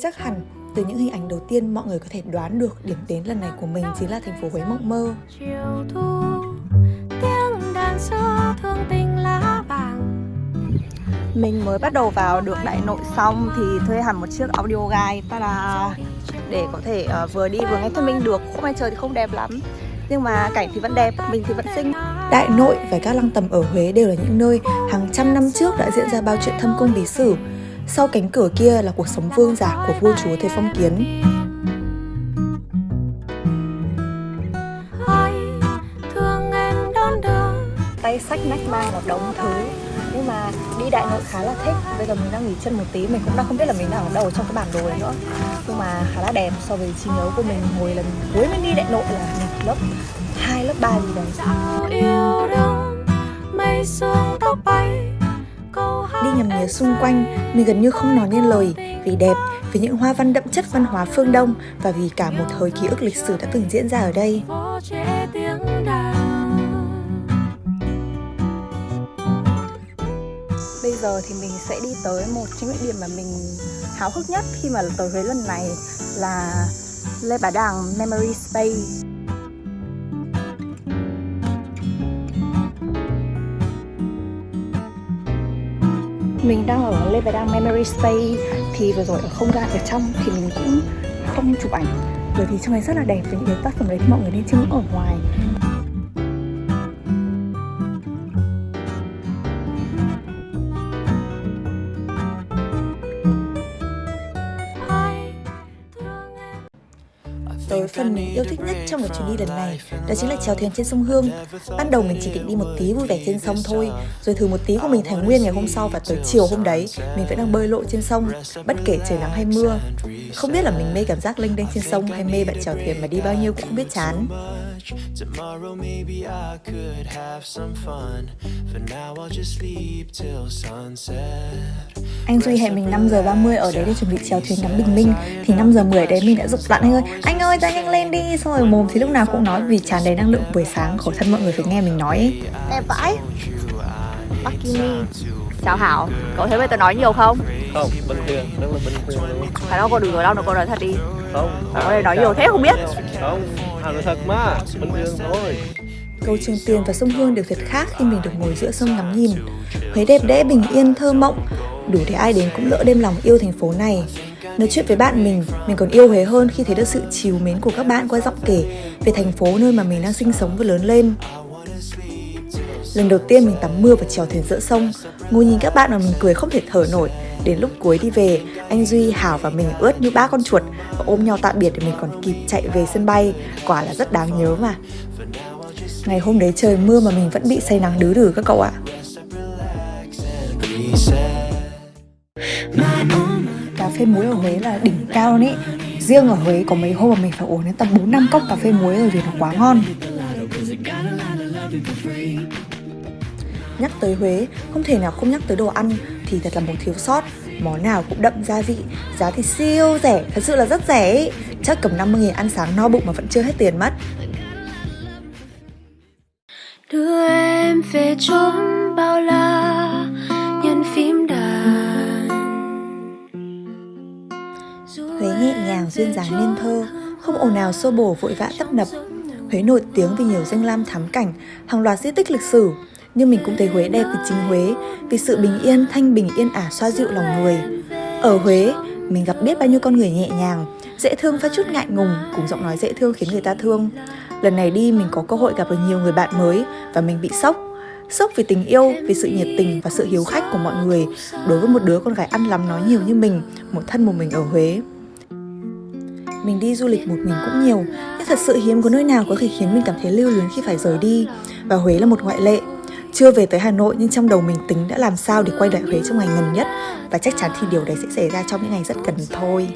Chắc hẳn từ những hình ảnh đầu tiên mọi người có thể đoán được điểm đến lần này của mình chính là thành phố Huế mộng mơ. Mình mới bắt đầu vào được Đại Nội xong thì thuê hẳn một chiếc audio guide ta để có thể uh, vừa đi vừa nghe thuyết minh được. Khung anh trời thì không đẹp lắm nhưng mà cảnh thì vẫn đẹp, mình thì vẫn xinh. Đại Nội và các lăng tầm ở Huế đều là những nơi hàng trăm năm trước đã diễn ra bao chuyện thâm cung bí sử. Sau cánh cửa kia là cuộc sống vương giả của vua chúa thời phong kiến. Tay sách nách mang một đống thứ. Nhưng mà đi đại nội khá là thích. Bây giờ mình đang nghỉ chân một tí. Mình cũng đang không biết là mình đang ở đâu trong cái bản đồ này nữa. Nhưng mà khá là đẹp. So với trí nhớ của mình hồi lần cuối mình đi đại nội là lớp hai lớp ba gì đấy đi nhầm nhía xung quanh. Mình gần như không nói nên lời, vì đẹp, vì những hoa văn đậm chất văn hóa phương đông và vì cả một thời ký ức lịch sử đã từng diễn ra ở đây. Bây giờ thì mình sẽ đi tới một trong những điểm mà mình háo hức nhất khi mà tới Huế lần này là Lê Bá đàng Memory Space. Mình đang ở Lê Memory Space. Thì vừa rồi ở không gian ở trong thì mình cũng không chụp ảnh. Bởi vì trong này rất là đẹp với những cái tác phẩm đấy thì mọi người nên chứng ở ngoài. Tới phần mình yêu thích nhất trong cái chuyến đi lần này đó chính là chèo thuyền trên sông Hương. Ban đầu mình chỉ định đi một tí vui vẻ trên sông thôi, rồi thử một tí của mình thành nguyên ngày hôm sau và tới chiều hôm đấy mình vẫn đang bơi lội trên sông, bất kể trời nắng hay mưa. Không biết là mình mê cảm giác lênh đênh trên sông hay mê bạn chèo thuyền mà đi bao nhiêu cũng không biết chán. Tomorrow maybe I could have some fun. For now I'll just sleep till sunset. Anh Duy hẹn mình 5 giờ 30 ở đấy để chuẩn bị chèo thuyền ngắm bình minh. Thì 5 giờ 10 đấy mình đã dục lặn anh ơi. Anh ơi ra nhanh lên đi. Xong rồi mồm thì lúc nào cũng nói vì tràn đầy năng lượng buổi sáng. Khổ thân mọi người phải nghe mình nói ấy. Đẹp vãi. Bakini Chào Hảo, cậu thấy bây tôi nói nhiều không? Không, bình thường, rất là bình thường luôn. Phải đâu, cô đừng nói đâu, cô nói thật đi. Không. Cậu đây nói nhiều thế không biết. Không, Hảo nói thật mà, bình thường thôi. Cầu Trường Tiền và sông Hương đều thật khác khi mình được ngồi giữa sông ngắm nhìn. Huế đẹp đẽ, bình yên, thơ mộng. Đủ để ai đến cũng lỡ đêm lòng yêu thành phố này. Nói chuyện với bạn mình, mình còn yêu Huế hơn khi thấy được sự chiều mến của các bạn qua giọng kể về thành phố nơi mà mình đang sinh sống và lớn lên Lần đầu tiên mình tắm mưa và trèo thuyền giữa sông Ngồi nhìn các bạn mà mình cười không thể thở nổi. Đến lúc cuối đi về, anh Duy, Hảo và mình ướt như ba con chuột Và ôm nhau tạm biệt để mình còn kịp chạy về sân bay. Quả là rất đáng nhớ mà. Ngày hôm đấy trời mưa mà mình vẫn bị say nắng đứ đử các cậu ạ. Cà phê muối ở Huế là đỉnh cao luôn ý Riêng ở Huế có mấy hôm mà mình phải uống đến tầm 4 năm cốc cà phê muối rồi vì nó quá ngon. Nhắc tới Huế, không thể nào không nhắc tới đồ ăn thì thật là một thiếu sót. Món nào cũng đậm gia vị, giá thì siêu rẻ, thật sự là rất rẻ ý. Chắc cầm 50 nghìn ăn sáng no bụng mà vẫn chưa hết tiền mất. Đưa em về chốn bao la, nhân phím đàn. Huế nhẹ nhàng duyên dáng nên thơ, không ồn ào xô bổ vội vã tấp nập. Huế nổi tiếng vì nhiều danh lam thắng cảnh, hàng loạt di tích lịch sử, nhưng mình cũng thấy Huế đẹp vì chính Huế vì sự bình yên, thanh bình yên ả xoa dịu lòng người. Ở Huế, mình gặp biết bao nhiêu con người nhẹ nhàng, dễ thương và chút ngại ngùng, cùng giọng nói dễ thương khiến người ta thương. Lần này đi mình có cơ hội gặp được nhiều người bạn mới và mình bị sốc. Sốc vì tình yêu, vì sự nhiệt tình và sự hiếu khách của mọi người đối với một đứa con gái ăn lắm nói nhiều như mình, một thân một mình ở Huế. Mình đi du lịch một mình cũng nhiều, nhưng thật sự hiếm có nơi nào có thể khiến mình cảm thấy lưu luyến khi phải rời đi, và Huế là một ngoại lệ. Chưa về tới Hà Nội nhưng trong đầu mình tính đã làm sao để quay lại Huế trong ngày gần nhất và chắc chắn thì điều đấy sẽ xảy ra trong những ngày rất gần thôi.